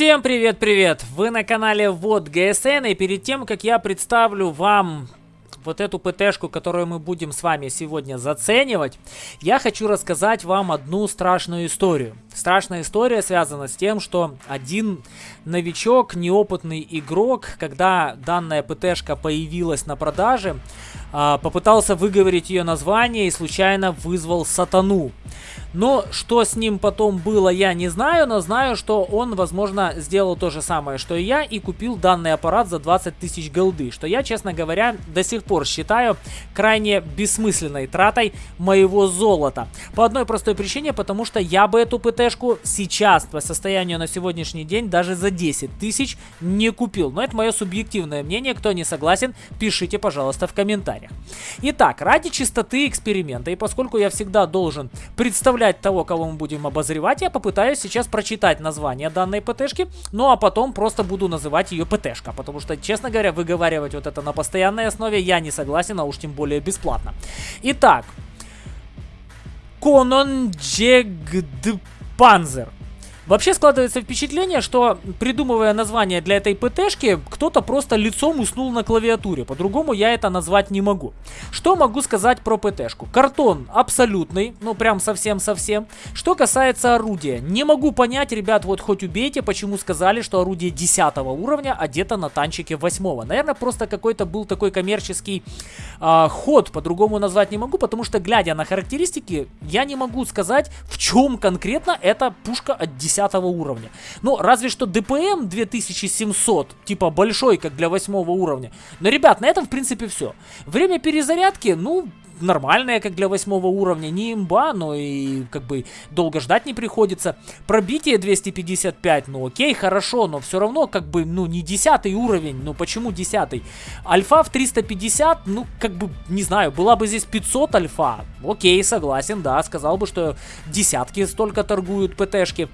Всем привет-привет! Вы на канале Вот ГСН, и перед тем, как я представлю вам вот эту ПТшку, которую мы будем с вами сегодня заценивать, я хочу рассказать вам одну страшную историю. Страшная история связана с тем, что один новичок, неопытный игрок, когда данная ПТшка появилась на продаже, а, попытался выговорить ее название и случайно вызвал сатану. Но что с ним потом было, я не знаю, но знаю, что он, возможно, сделал то же самое, что и я, и купил данный аппарат за 20 тысяч голды, что я, честно говоря, до сих пор считаю крайне бессмысленной тратой моего золота. По одной простой причине, потому что я бы эту ПТшку сейчас, по состоянию на сегодняшний день, даже за 10 тысяч не купил. Но это мое субъективное мнение, кто не согласен, пишите, пожалуйста, в комментариях. Итак, ради чистоты эксперимента, и поскольку я всегда должен представлять того, кого мы будем обозревать, я попытаюсь сейчас прочитать название данной ПТшки, ну а потом просто буду называть ее ПТшка, потому что, честно говоря, выговаривать вот это на постоянной основе я не согласен, а уж тем более бесплатно. Итак, Конон Джегдпанзер. Вообще складывается впечатление, что придумывая название для этой ПТшки, кто-то просто лицом уснул на клавиатуре. По-другому я это назвать не могу. Что могу сказать про ПТшку? Картон абсолютный, ну прям совсем-совсем. Что касается орудия, не могу понять, ребят, вот хоть убейте, почему сказали, что орудие 10 уровня одето на танчике 8. Наверное, просто какой-то был такой коммерческий э, ход, по-другому назвать не могу, потому что глядя на характеристики, я не могу сказать, в чем конкретно эта пушка от 10 10 уровня. Ну, разве что ДПМ 2700, типа большой, как для 8 уровня. Но, ребят, на этом, в принципе, все. Время перезарядки, ну, нормальная, как для восьмого уровня. Не имба, но и как бы долго ждать не приходится. Пробитие 255, ну окей, хорошо, но все равно как бы, ну не десятый уровень. Ну почему десятый? Альфа в 350, ну как бы, не знаю, была бы здесь 500 альфа. Окей, согласен, да, сказал бы, что десятки столько торгуют ПТшки.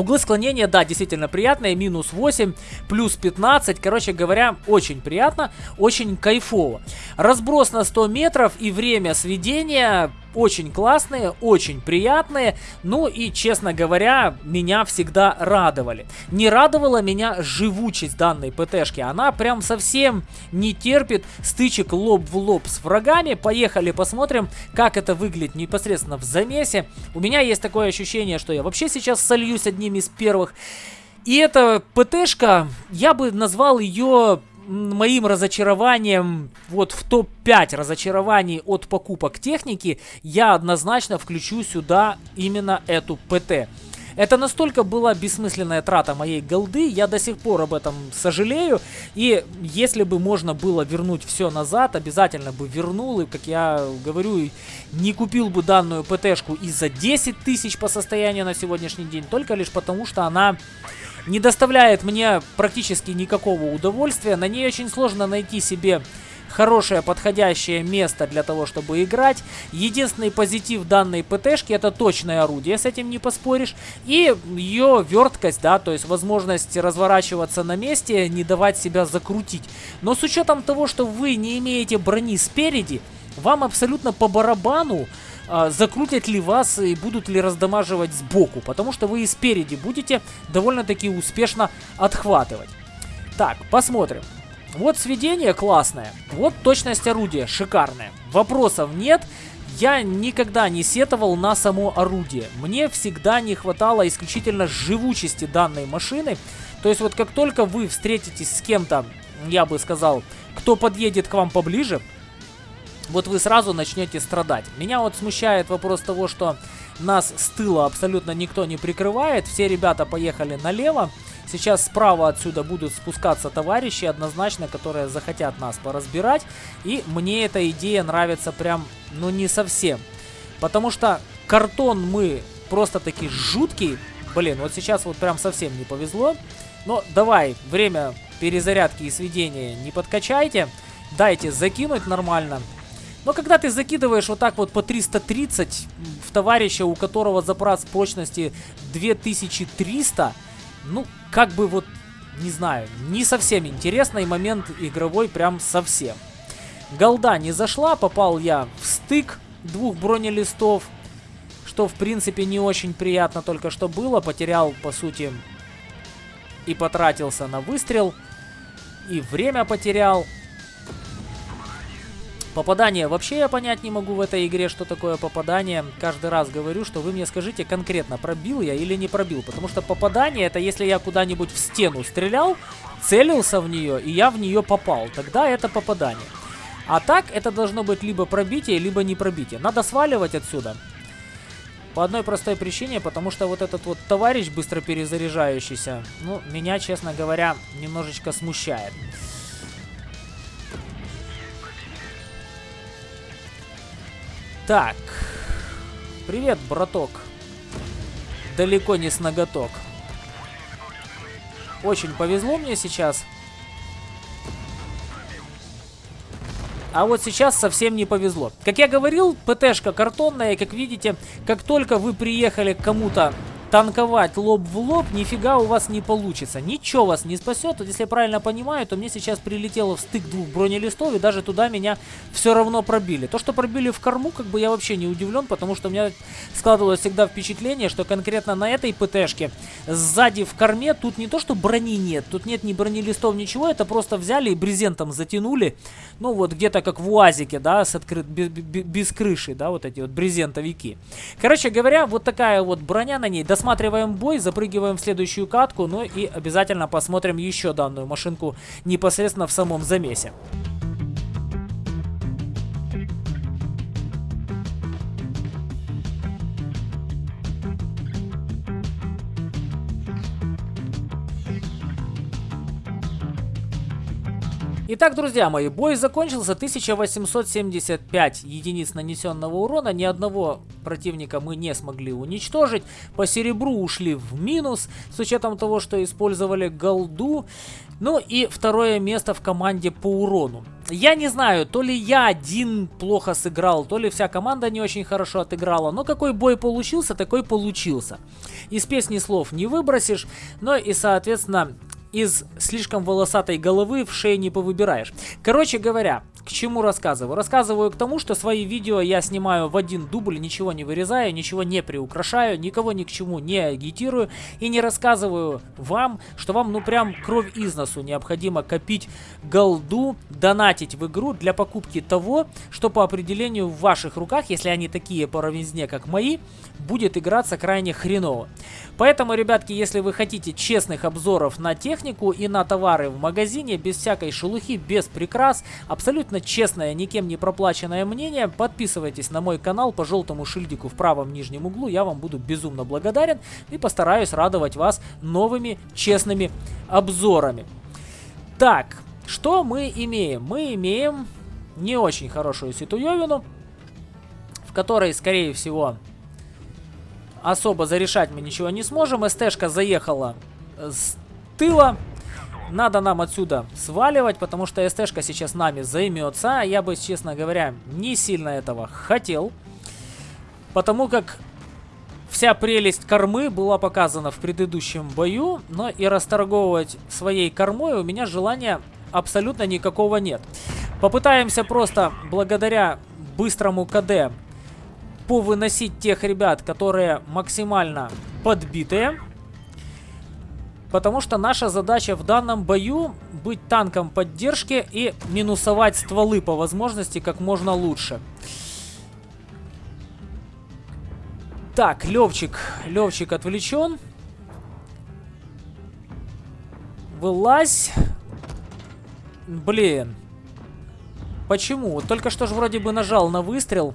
Углы склонения, да, действительно приятные, минус 8, плюс 15, короче говоря, очень приятно, очень кайфово. Разброс на 100 метров и время сведения очень классные, очень приятные, ну и, честно говоря, меня всегда радовали. Не радовала меня живучесть данной ПТшки, она прям совсем не терпит стычек лоб в лоб с врагами. Поехали посмотрим, как это выглядит непосредственно в замесе. У меня есть такое ощущение, что я вообще сейчас сольюсь одним из первых. И эта ПТшка, я бы назвал ее моим разочарованием, вот в топ-5 разочарований от покупок техники, я однозначно включу сюда именно эту ПТ. Это настолько была бессмысленная трата моей голды, я до сих пор об этом сожалею. И если бы можно было вернуть все назад, обязательно бы вернул. И, как я говорю, не купил бы данную ПТшку и за 10 тысяч по состоянию на сегодняшний день, только лишь потому, что она не доставляет мне практически никакого удовольствия. На ней очень сложно найти себе хорошее подходящее место для того, чтобы играть. Единственный позитив данной ПТшки это точное орудие, с этим не поспоришь. И ее верткость, да, то есть возможность разворачиваться на месте, не давать себя закрутить. Но с учетом того, что вы не имеете брони спереди, вам абсолютно по барабану, а, закрутят ли вас и будут ли раздамаживать сбоку, потому что вы и спереди будете довольно-таки успешно отхватывать. Так, посмотрим. Вот сведение классное, вот точность орудия шикарная, вопросов нет. Я никогда не сетовал на само орудие. Мне всегда не хватало исключительно живучести данной машины. То есть вот как только вы встретитесь с кем-то, я бы сказал, кто подъедет к вам поближе, вот вы сразу начнете страдать. Меня вот смущает вопрос того, что нас с тыла абсолютно никто не прикрывает. Все ребята поехали налево. Сейчас справа отсюда будут спускаться товарищи однозначно, которые захотят нас поразбирать. И мне эта идея нравится прям, ну не совсем. Потому что картон мы просто-таки жуткий. Блин, вот сейчас вот прям совсем не повезло. Но давай, время перезарядки и сведения не подкачайте. Дайте закинуть нормально. Но когда ты закидываешь вот так вот по 330 в товарища, у которого запас прочности 2300, ну, как бы вот, не знаю, не совсем интересный момент игровой, прям совсем. Голда не зашла, попал я в стык двух бронелистов, что в принципе не очень приятно только что было. Потерял, по сути, и потратился на выстрел, и время потерял. Попадание вообще я понять не могу в этой игре, что такое попадание. Каждый раз говорю, что вы мне скажите конкретно, пробил я или не пробил. Потому что попадание это если я куда-нибудь в стену стрелял, целился в нее и я в нее попал. Тогда это попадание. А так это должно быть либо пробитие, либо не пробитие. Надо сваливать отсюда. По одной простой причине, потому что вот этот вот товарищ быстро перезаряжающийся, ну, меня, честно говоря, немножечко смущает. Так. Привет, браток. Далеко не с ноготок. Очень повезло мне сейчас. А вот сейчас совсем не повезло. Как я говорил, ПТшка картонная, как видите, как только вы приехали к кому-то танковать лоб в лоб, нифига у вас не получится. Ничего вас не спасет. Вот если я правильно понимаю, то мне сейчас прилетело в стык двух бронелистов, и даже туда меня все равно пробили. То, что пробили в корму, как бы я вообще не удивлен, потому что у меня складывалось всегда впечатление, что конкретно на этой ПТшке сзади в корме тут не то, что брони нет, тут нет ни бронелистов, ничего, это просто взяли и брезентом затянули. Ну вот где-то как в УАЗике, да, с открыт, без, без, крыши, да, вот эти вот брезентовики. Короче говоря, вот такая вот броня на ней, Досматриваем бой, запрыгиваем в следующую катку, ну и обязательно посмотрим еще данную машинку непосредственно в самом замесе. Итак, друзья мои, бой закончился. 1875 единиц нанесенного урона. Ни одного противника мы не смогли уничтожить. По серебру ушли в минус, с учетом того, что использовали голду. Ну и второе место в команде по урону. Я не знаю, то ли я один плохо сыграл, то ли вся команда не очень хорошо отыграла. Но какой бой получился, такой получился. Из песни слов не выбросишь. Но и, соответственно, из слишком волосатой головы в шее не повыбираешь. Короче говоря, к чему рассказываю? Рассказываю к тому, что свои видео я снимаю в один дубль, ничего не вырезаю, ничего не приукрашаю, никого ни к чему не агитирую и не рассказываю вам, что вам ну прям кровь из носу необходимо копить голду, донатить в игру для покупки того, что по определению в ваших руках, если они такие по равнизне, как мои, будет играться крайне хреново. Поэтому, ребятки, если вы хотите честных обзоров на технику и на товары в магазине, без всякой шелухи, без прикрас, абсолютно честное, никем не проплаченное мнение, подписывайтесь на мой канал по желтому шильдику в правом нижнем углу, я вам буду безумно благодарен и постараюсь радовать вас новыми честными обзорами. Так, что мы имеем? Мы имеем не очень хорошую ситуевину, в которой, скорее всего, особо зарешать мы ничего не сможем. СТшка заехала с тыла. Надо нам отсюда сваливать, потому что СТшка сейчас нами займется. Я бы, честно говоря, не сильно этого хотел. Потому как вся прелесть кормы была показана в предыдущем бою. Но и расторговывать своей кормой у меня желания абсолютно никакого нет. Попытаемся просто благодаря быстрому КД повыносить тех ребят, которые максимально подбитые. Потому что наша задача в данном бою быть танком поддержки и минусовать стволы по возможности как можно лучше. Так, Левчик. Левчик отвлечен. Вылазь. Блин. Почему? Только что же вроде бы нажал на выстрел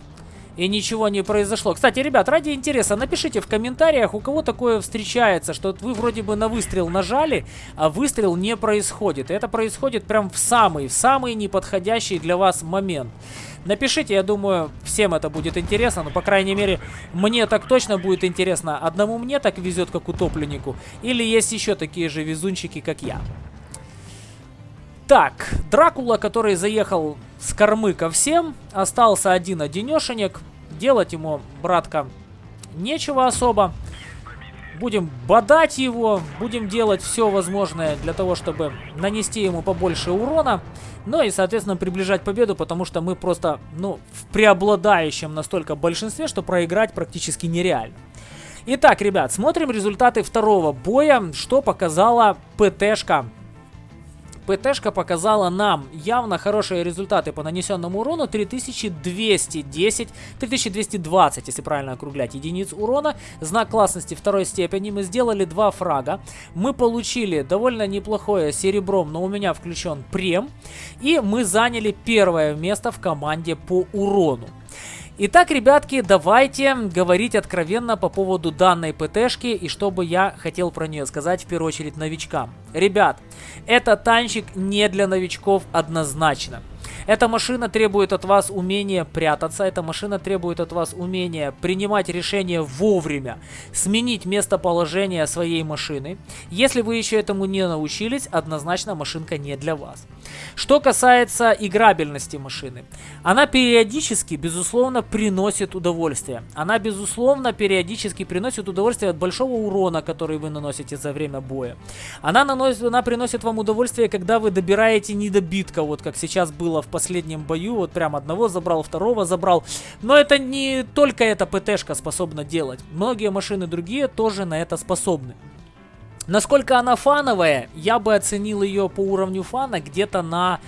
и ничего не произошло. Кстати, ребят, ради интереса, напишите в комментариях, у кого такое встречается, что вы вроде бы на выстрел нажали, а выстрел не происходит. Это происходит прям в самый, в самый неподходящий для вас момент. Напишите, я думаю, всем это будет интересно, но, по крайней мере, мне так точно будет интересно. Одному мне так везет, как утопленнику, или есть еще такие же везунчики, как я. Так, Дракула, который заехал с кормы ко всем, остался один-одинешенек. Делать ему, братка, нечего особо. Будем бодать его, будем делать все возможное для того, чтобы нанести ему побольше урона. Ну и, соответственно, приближать победу, потому что мы просто, ну, в преобладающем настолько большинстве, что проиграть практически нереально. Итак, ребят, смотрим результаты второго боя, что показала ПТшка ПТшка показала нам явно хорошие результаты по нанесенному урону. 3210, 3220, если правильно округлять, единиц урона. Знак классности второй степени. Мы сделали два фрага. Мы получили довольно неплохое серебром, но у меня включен прем. И мы заняли первое место в команде по урону. Итак, ребятки, давайте говорить откровенно по поводу данной ПТшки и что бы я хотел про нее сказать в первую очередь новичкам. Ребят, это танчик не для новичков однозначно. Эта машина требует от вас умения прятаться, эта машина требует от вас умения принимать решения вовремя, сменить местоположение своей машины. Если вы еще этому не научились, однозначно машинка не для вас. Что касается играбельности машины, она периодически, безусловно, приносит удовольствие. Она, безусловно, периодически приносит удовольствие от большого урона, который вы наносите за время боя. Она, наносит, она приносит вам удовольствие, когда вы добираете недобитка, вот как сейчас было в последнем бою, вот прям одного забрал, второго забрал. Но это не только эта ПТшка способна делать. Многие машины другие тоже на это способны. Насколько она фановая, я бы оценил ее по уровню фана где-то на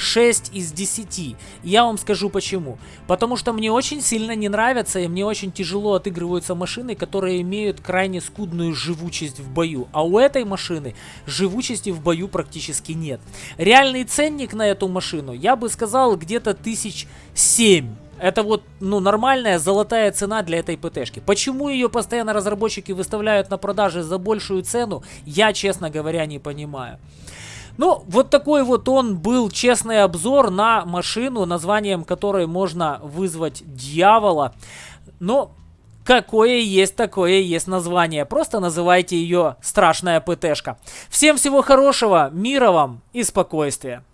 6 из 10. Я вам скажу почему. Потому что мне очень сильно не нравятся и мне очень тяжело отыгрываются машины, которые имеют крайне скудную живучесть в бою. А у этой машины живучести в бою практически нет. Реальный ценник на эту машину, я бы сказал, где-то тысяч семь. Это вот, ну, нормальная золотая цена для этой ПТшки. Почему ее постоянно разработчики выставляют на продаже за большую цену, я, честно говоря, не понимаю. Ну, вот такой вот он был честный обзор на машину, названием которой можно вызвать дьявола. Но какое есть, такое есть название. Просто называйте ее страшная ПТшка. Всем всего хорошего, мира вам и спокойствия.